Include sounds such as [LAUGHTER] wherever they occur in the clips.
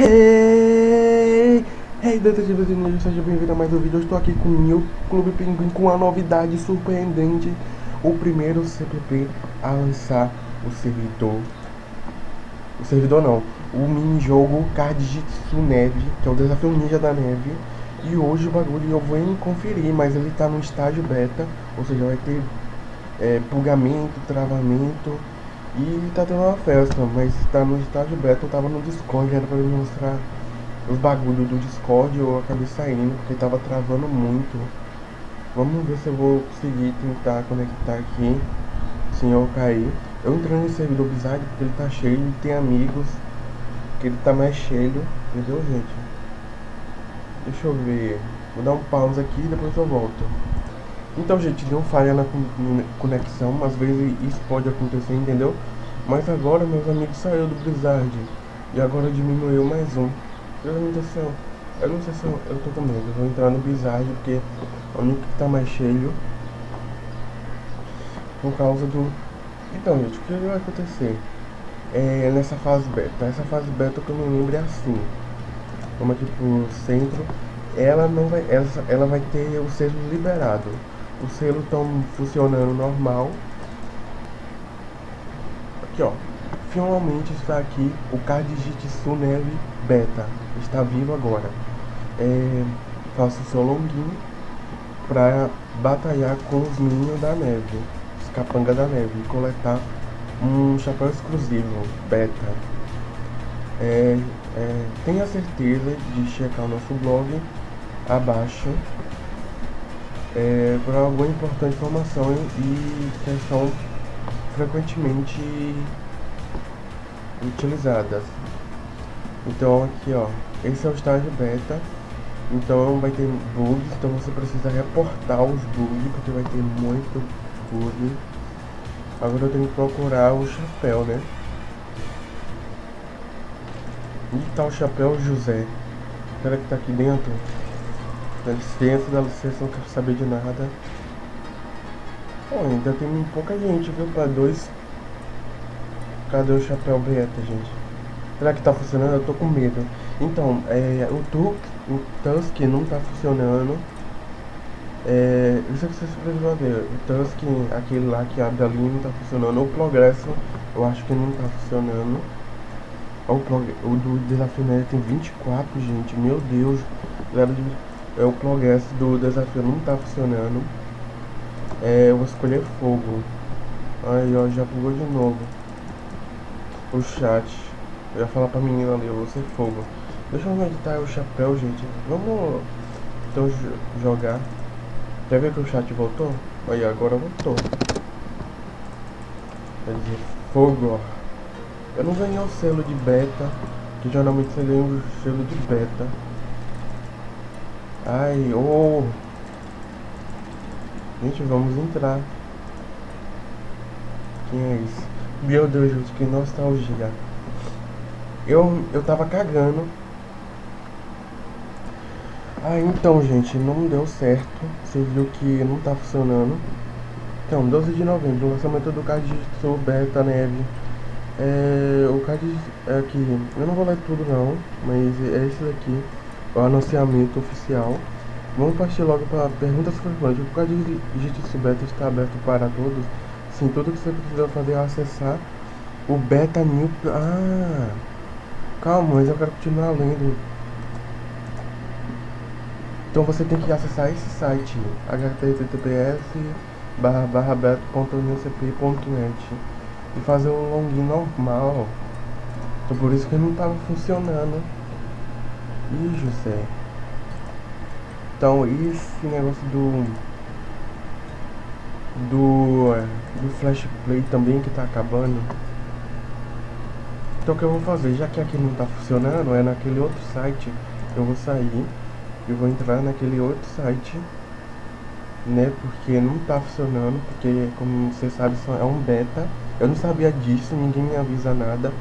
Hey! Hey, detetives e seja bem-vindo a mais um vídeo. Eu estou aqui com o meu Clube Pinguim com uma novidade surpreendente. O primeiro CPP a lançar o servidor. O servidor não, o mini-jogo Card Jitsu Neve, que é o desafio ninja da neve. E hoje o bagulho eu vou conferir, mas ele está no estágio beta, ou seja, vai ter é, travamento e tá tendo uma festa, mas tá no estágio beta, eu tava no Discord, era pra me mostrar os bagulhos do Discord, eu acabei saindo porque tava travando muito. Vamos ver se eu vou conseguir tentar conectar aqui, sem eu cair. Eu entrei no servidor Bizarre porque ele tá cheio, ele tem amigos, que ele tá mais cheio, entendeu gente? Deixa eu ver, vou dar um pause aqui e depois eu volto. Então, gente, deu falha na conexão, às vezes isso pode acontecer, entendeu? Mas agora meus amigos saíram do Blizzard e agora diminuiu mais um. Meu Deus do céu, eu não sei se eu, eu tô com medo, eu vou entrar no Blizzard porque é o único que tá mais cheio por causa do... Então, gente, o que vai acontecer? É nessa fase beta, essa fase beta que eu me lembro é assim. Vamos aqui pro centro, ela não vai, ela, ela vai ter o selo liberado os selos estão funcionando normal. Aqui ó, finalmente está aqui o card Jitsu Neve Beta, está vivo agora. É, faço o seu longuinho para batalhar com os minions da neve, os capanga da neve, e coletar um chapéu exclusivo Beta. É, é, tenha certeza de checar o nosso blog abaixo é, por alguma importante informação e que são frequentemente utilizadas. Então aqui ó, esse é o estágio beta, então vai ter bugs, então você precisa reportar os bugs, porque vai ter muito bug. Agora eu tenho que procurar o chapéu, né? Onde tá o chapéu José? Será que tá aqui dentro? Dá licença, dá licença, não quero saber de nada. Pô, ainda tem pouca gente, viu? Pra dois. Cadê o chapéu beta, gente? Será que tá funcionando? Eu tô com medo. Então, é, o, tu, o Tusk não tá funcionando. É, isso é que vocês precisam ver. O Tusk, aquele lá que abre ali, não tá funcionando. O Progresso, eu acho que não tá funcionando. O, o do desafio né, tem 24, gente. Meu Deus. Galera de é, o progresso do desafio não tá funcionando. É, eu vou escolher fogo. Aí, ó, já bugou de novo. O chat. Eu ia falar pra menina ali, eu vou ser fogo. Deixa eu editar o chapéu, gente. Vamos então jogar. Já viu que o chat voltou? Aí, agora voltou. Quer dizer, fogo, ó. Eu não ganhei o selo de beta, que geralmente você ganha o selo de beta. Ai, oh. Gente, vamos entrar. Quem é isso? Meu Deus, que nostalgia. Eu, eu tava cagando. Ah, então, gente, não deu certo. Você viu que não tá funcionando. Então, 12 de novembro, lançamento do card de Beta Neve. É, o card é aqui, eu não vou ler tudo não, mas é esse daqui o anunciamento oficial. Vamos partir logo para perguntas frequentes. O código de Jitsu Beta está aberto para todos? Sim, tudo que você precisa fazer é acessar o Beta New... Ah, calma, mas eu quero continuar lendo. Então você tem que acessar esse site, https barra beta.unicp.net e fazer um login normal. Então por isso que não estava funcionando. Ih, José. Então, esse negócio do... Do... É, do Flash Play também que tá acabando. Então, o que eu vou fazer? Já que aqui não tá funcionando, é naquele outro site. Eu vou sair. Eu vou entrar naquele outro site. Né? Porque não tá funcionando. Porque, como você sabe, é um beta. Eu não sabia disso, ninguém me avisa nada.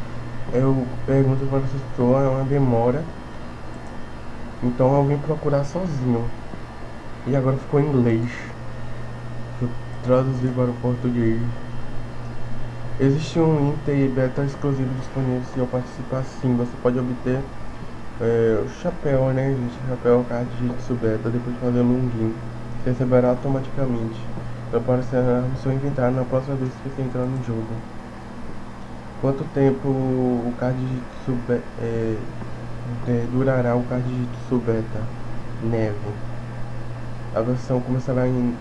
Eu pergunto para as pessoas, é uma demora. Então eu vim procurar sozinho. E agora ficou em inglês. Eu traduzi para o português. Existe um Inter beta exclusivo disponível se eu participar sim. Você pode obter é, o chapéu, né, gente? O chapéu, card Jitsu Beta, depois de fazer o login. Você receberá automaticamente. Vai aparecer no seu inventário na próxima vez que você entrar no jogo. Quanto tempo o card Jitsu é, é, durará o card de Jitsu Beta? Neve. A versão começará em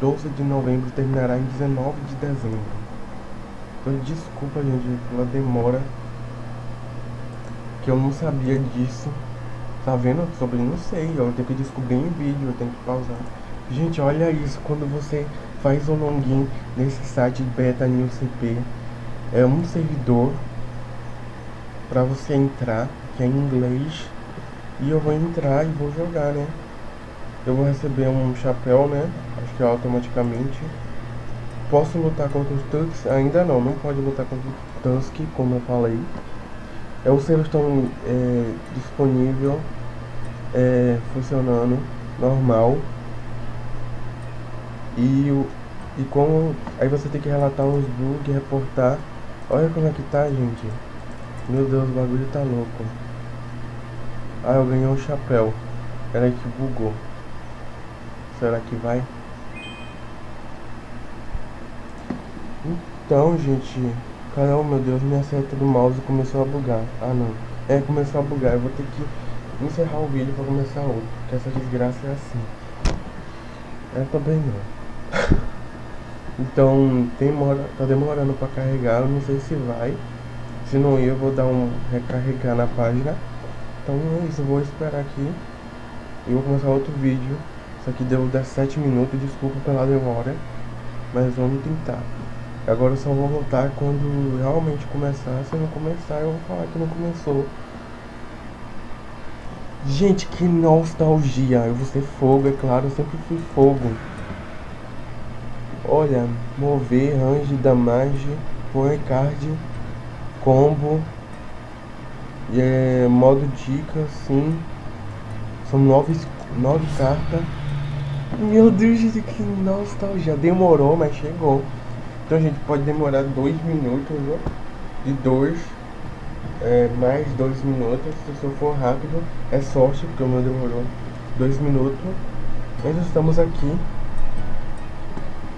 12 de novembro e terminará em 19 de dezembro. Então, desculpa, gente, pela demora. Que eu não sabia disso. Tá vendo sobre? Não sei. Eu tenho que descobrir em vídeo, eu tenho que pausar. Gente, olha isso. Quando você faz um login nesse site Beta News CP, é um servidor para você entrar, que é em inglês. E eu vou entrar e vou jogar, né? Eu vou receber um chapéu, né? Acho que automaticamente. Posso lutar contra os Tusks? Ainda não, não pode lutar contra os Tusk, como eu falei. É, os selos estão é, disponível, é, funcionando normal. E, o, e como. Aí você tem que relatar os bugs, reportar. Olha como é que tá, gente. Meu Deus, o bagulho tá louco. Ah, eu ganhei um chapéu. Peraí que bugou. Será que vai? Então, gente, caramba, meu Deus, minha seta do mouse começou a bugar. Ah, não. É, começou a bugar. Eu vou ter que encerrar o vídeo pra começar outro. Porque essa desgraça é assim. É também não. [LAUGHS] então, demora, tá demorando pra carregar. Eu não sei se vai. Se não ir, eu vou dar um recarregar na página. Então é isso, eu vou esperar aqui. E vou começar outro vídeo. Isso aqui deu 17 minutos, desculpa pela demora. Mas vamos tentar. Agora eu só vou voltar quando realmente começar. Se não começar, eu vou falar que não começou. Gente, que nostalgia. Eu vou ser fogo, é claro. Eu sempre fui fogo. Olha, mover, range, damage, point card, combo. É modo dica, sim. São nove, nove cartas. Meu Deus, gente, que nostalgia. Demorou, mas chegou. Então gente pode demorar dois minutos, né? De dois, é, mais dois minutos. Se eu for rápido, é sorte, porque o meu demorou dois minutos. Mas estamos aqui.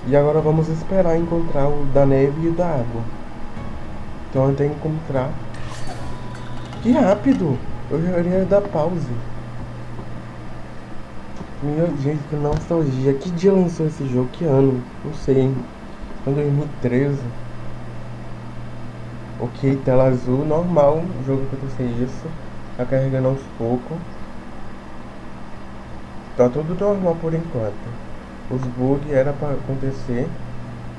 E agora vamos esperar encontrar o da neve e o da água. Então eu tenho que encontrar. Que rápido! Eu já iria dar pause. Meu Deus, que nostalgia. Que dia lançou esse jogo? Que ano? Não sei. Foi 2013. Ok, tela azul, normal. O jogo acontecer isso. Tá carregando aos poucos. Tá tudo normal por enquanto. Os bugs era pra acontecer.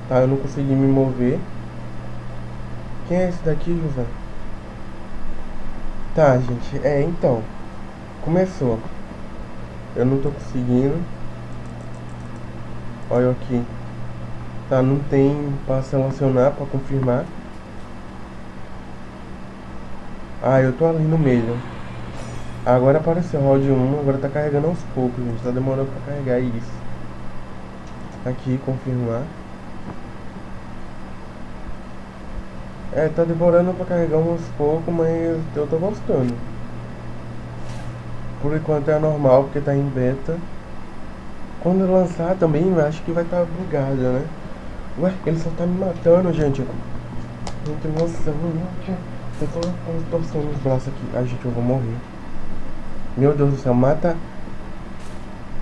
Tá, eu não consegui me mover. Quem é esse daqui, José? Tá, gente. É, então. Começou. Eu não tô conseguindo. Olha aqui. Tá, não tem para selecionar, para confirmar. Ah, eu tô ali no meio. Agora apareceu round 1, agora tá carregando aos poucos, gente. Tá demorando pra carregar isso. Aqui, confirmar. É, tá demorando pra carregar uns pouco, mas eu tô gostando. Por enquanto é normal, porque tá em beta. Quando lançar também, acho que vai estar tá bugado, né? Ué, ele só tá me matando, gente. Não tem noção, gente. Eu tô torcendo os braços aqui. Ai, gente, eu vou morrer. Meu Deus do céu, mata.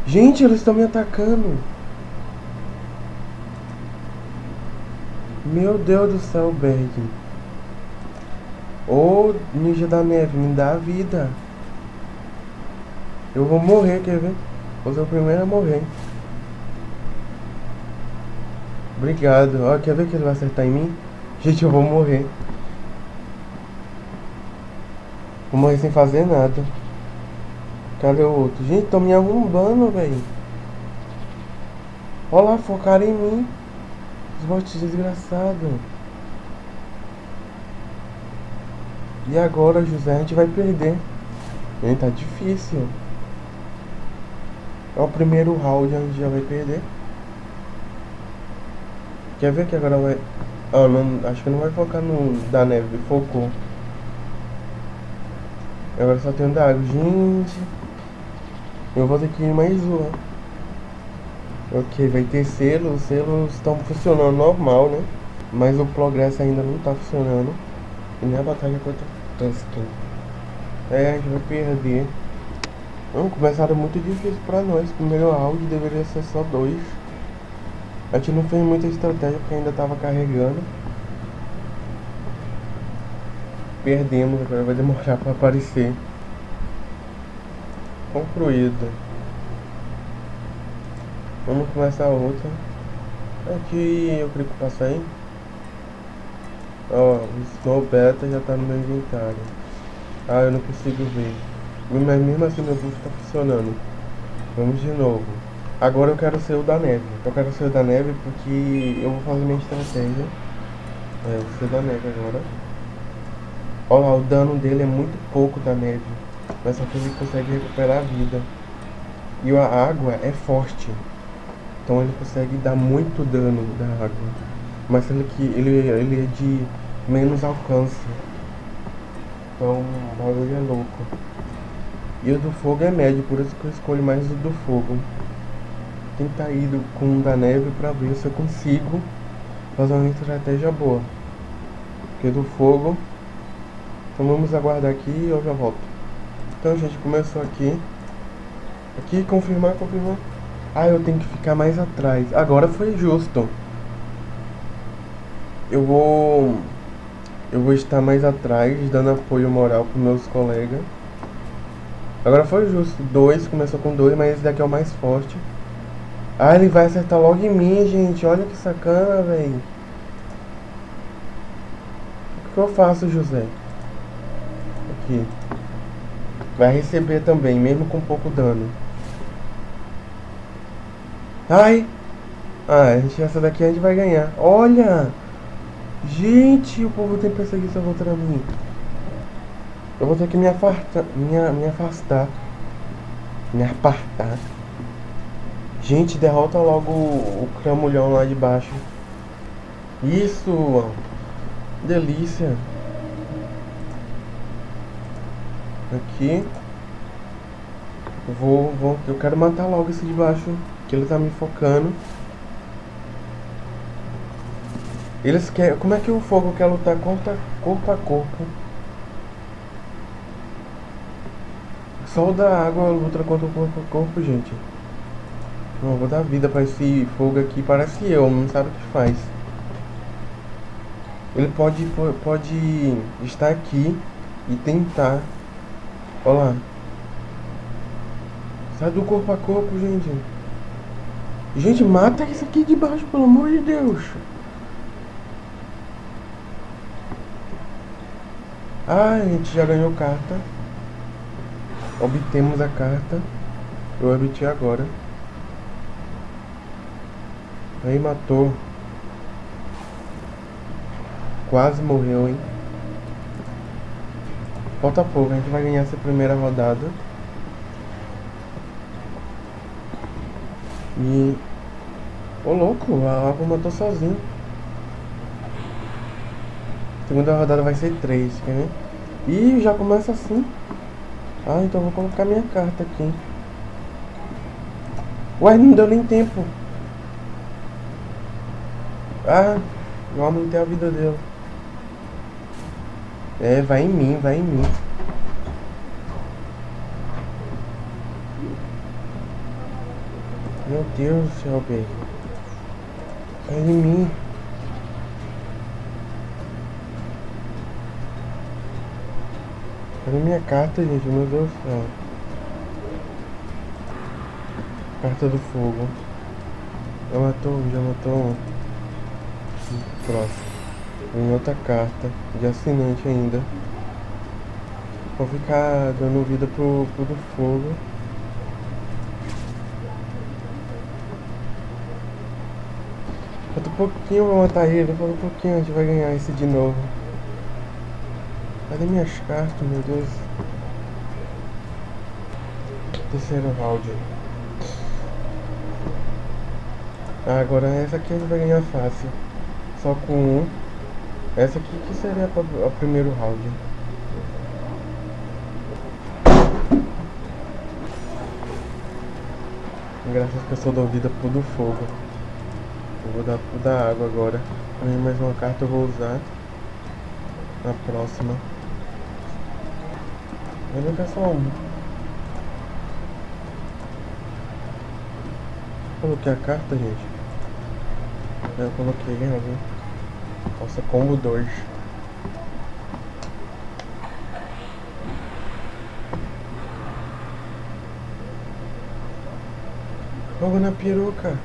Gente, eles estão me atacando. Meu Deus do céu, Berg. Ô, ninja da neve, me dá vida. Eu vou morrer, quer ver? Vou ser o primeiro a morrer. Obrigado. Ó, quer ver que ele vai acertar em mim? [LAUGHS] Gente, eu vou morrer. Vou morrer sem fazer nada. Cadê o outro? Gente, tô me arrombando, velho. Olha lá, focaram em mim. Os bots desgraçados. E agora, José, a gente vai perder. Gente, tá difícil. É o primeiro round, a gente já vai perder. Quer ver que agora vai... Ah, não, acho que não vai focar no da neve, focou. Agora só tem um da água. Gente. Eu vou ter que ir mais uma. Ok, vai ter selo. Os selos estão funcionando normal, né? Mas o progresso ainda não tá funcionando. E nem a batalha contra Tusken. É, a gente vai perder. Não, começaram muito difícil pra nós. Primeiro round deveria ser só dois. A gente não fez muita estratégia porque ainda tava carregando. Perdemos, agora vai demorar pra aparecer. Concluído. Vamos começar outra. Aqui eu clico pra sair. Ó, o Snow Beta já tá no meu inventário. Ah, eu não consigo ver. Mas mesmo assim meu buff tá funcionando. Vamos de novo. Agora eu quero ser o da neve. Eu quero ser o da neve porque eu vou fazer minha estratégia. É, eu vou ser o da neve agora. Lá, o dano dele é muito pouco da neve. Mas só que ele consegue recuperar a vida. E a água é forte. Então ele consegue dar muito dano da água. Mas sendo que ele, ele é de menos alcance. Então o bagulho é louco. E o do fogo é médio, por isso que eu escolho mais o do fogo. Tentar ir com o da neve pra ver se eu consigo fazer uma estratégia boa. Porque do fogo. Então vamos aguardar aqui e eu já volto. Então gente, começou aqui. Aqui, confirmar, confirmar. Ah, eu tenho que ficar mais atrás. Agora foi justo. Eu vou... Eu vou estar mais atrás, dando apoio moral para meus colegas. Agora foi justo. Dois, começou com dois, mas esse daqui é o mais forte. Ah, ele vai acertar logo em mim, gente. Olha que sacana, velho. O que eu faço, José? Aqui. Vai receber também, mesmo com pouco dano. Ai! Ah, gente, essa daqui a gente vai ganhar. Olha! Gente, o povo tem perseguição contra mim. Eu vou ter que me afastar. Me, me afastar. Me apartar. Gente, derrota logo o, o cramulhão lá de baixo. Isso! Delícia! Aqui. Vou, vou. Eu quero matar logo esse de baixo. Que ele tá me focando. Eles querem. Como é que o fogo quer lutar contra corpo a corpo? Só o da água luta contra o corpo a corpo, gente. Não, vou dar vida pra esse fogo aqui. Parece eu, não sabe o que faz. Ele pode, pode estar aqui e tentar. Olha lá. Sai do corpo a corpo, gente. Gente, mata isso aqui de baixo, pelo amor de Deus. Ah, a gente já ganhou carta. Obtemos a carta. Eu obti agora. Aí matou. Quase morreu, hein? Falta pouco, a gente vai ganhar essa primeira rodada. E... Ô louco, a água matou sozinho. Segunda rodada vai ser 3, quer ver? Ih, já começa assim. Ah, então vou colocar minha carta aqui. Ué, não deu nem tempo. Ah, eu aumentei a vida dele. É, vai em mim, vai em mim. Meu Deus do céu, baby. Vai em mim. Cadê minha carta, gente? Meu Deus do céu. Carta do fogo. Já matou, já matou um. Próximo. Vem outra carta. De assinante ainda. Vou ficar dando vida pro, pro do fogo. Falta um pouquinho pra matar ele. Falta um pouquinho, a gente vai ganhar esse de novo. Cadê minhas cartas, meu Deus? Terceiro round. Ah, agora essa aqui a gente vai ganhar fácil. Só com um. Essa aqui que seria o primeiro round. Graças a pessoa da vida por do fogo. Eu vou dar pro da água agora. Mais uma carta eu vou usar na próxima. Não quero só um. Coloquei a carta, gente. Eu coloquei ali. Nossa, combo 2. Fogo na peruca.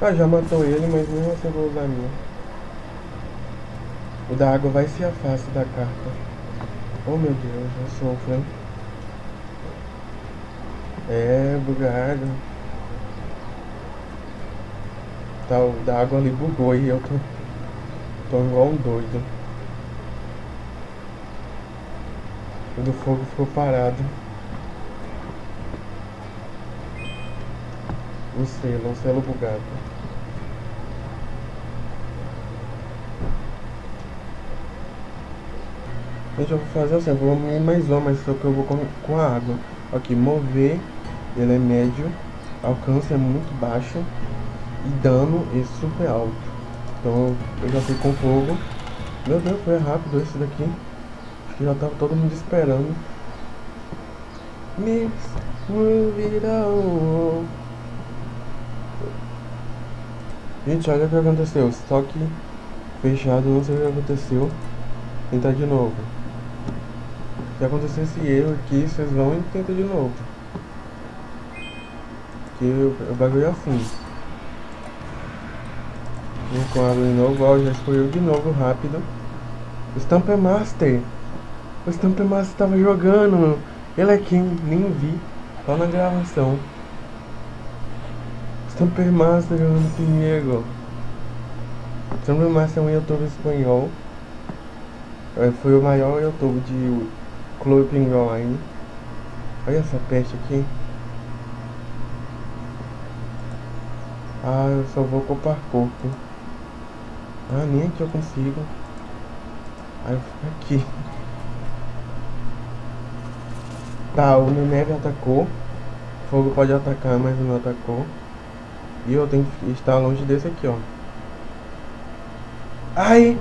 Ah, já matou ele, mas mesmo assim eu vou usar a minha. O da água vai se afasta da carta. Oh meu Deus, eu sofro, hein? É, bugado. Tá, o da água ali bugou e eu tô, tô igual um doido. O do fogo ficou parado. Um selo, um selo bugado. Eu vou fazer assim, vou mover mais uma, mas só que eu vou com, com a água. Aqui, mover, ele é médio, alcance é muito baixo e dano é super alto. Então eu já fui com fogo. Meu Deus, foi rápido esse daqui. Acho que já tava todo mundo esperando. Mix, on. Gente, olha o que aconteceu. Estoque fechado, não sei o que aconteceu. Tentar de novo. Se acontecer esse erro aqui, vocês vão e tentam de novo. Que o, bagulho é assim. Vem com água de novo, ó, já escolheu de novo rápido. O Stamper Master. O Stamper Master tava jogando. Ele é quem? Nem vi. Só na gravação. Stamper Master jogando comigo. Stamper Master é um youtuber espanhol. É, foi o maior youtuber de Clube Online. Olha essa peste aqui. Ah, eu só vou copar corpo. Ah, nem aqui eu consigo. Aí eu fico aqui. Tá, o neve atacou. Fogo pode atacar, mas não atacou. E eu tenho que estar longe desse aqui, ó. Ai!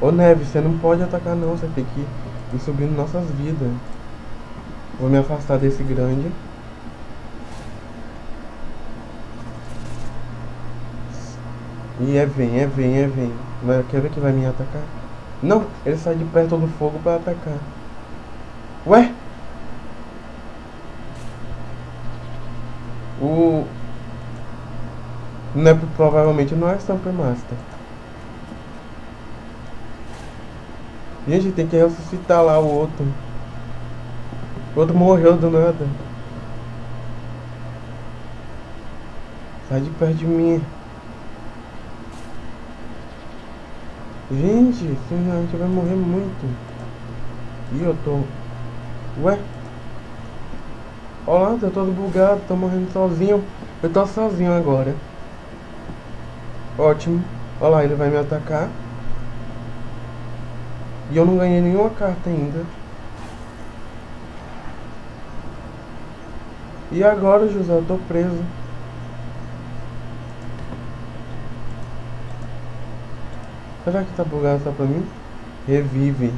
Ô Neve, você não pode atacar não, você tem que ir subindo nossas vidas. Vou me afastar desse grande. E é vem, é vem, é vem. Vai, quer ver que vai me atacar? Não, ele sai de perto do fogo pra atacar. Ué? O, não é, provavelmente não é Stamper Master. Gente, tem que ressuscitar lá o outro. O outro morreu do nada. Sai de perto de mim. Gente, senão a gente vai morrer muito. E eu tô... Ué? Olha lá, tô todo bugado, tô morrendo sozinho. Eu tô sozinho agora. Ótimo. Olha lá, ele vai me atacar. E eu não ganhei nenhuma carta ainda. E agora, José, eu tô preso. Será que tá bugado só pra mim? Revive.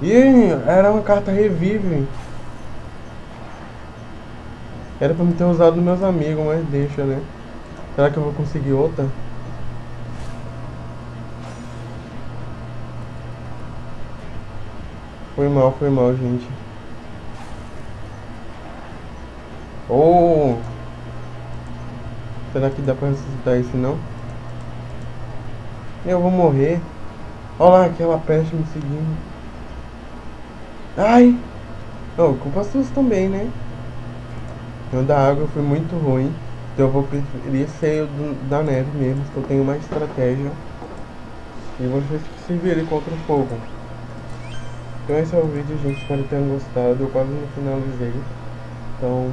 Ih, era uma carta revive. Era pra me ter usado meus amigos, mas deixa, né? Será que eu vou conseguir outra? Foi mal, foi mal, gente. Oh! Será que dá pra ressuscitar esse não? Eu vou morrer. Olha lá aquela peste me seguindo. Ai! Oh, culpa sua também, né? O da água foi muito ruim. Então eu vou preferir ser da neve mesmo, que eu tenho mais estratégia. E vocês que se virem contra o fogo. Então esse é o vídeo, gente. Espero que tenham gostado. Eu quase não finalizei. Então,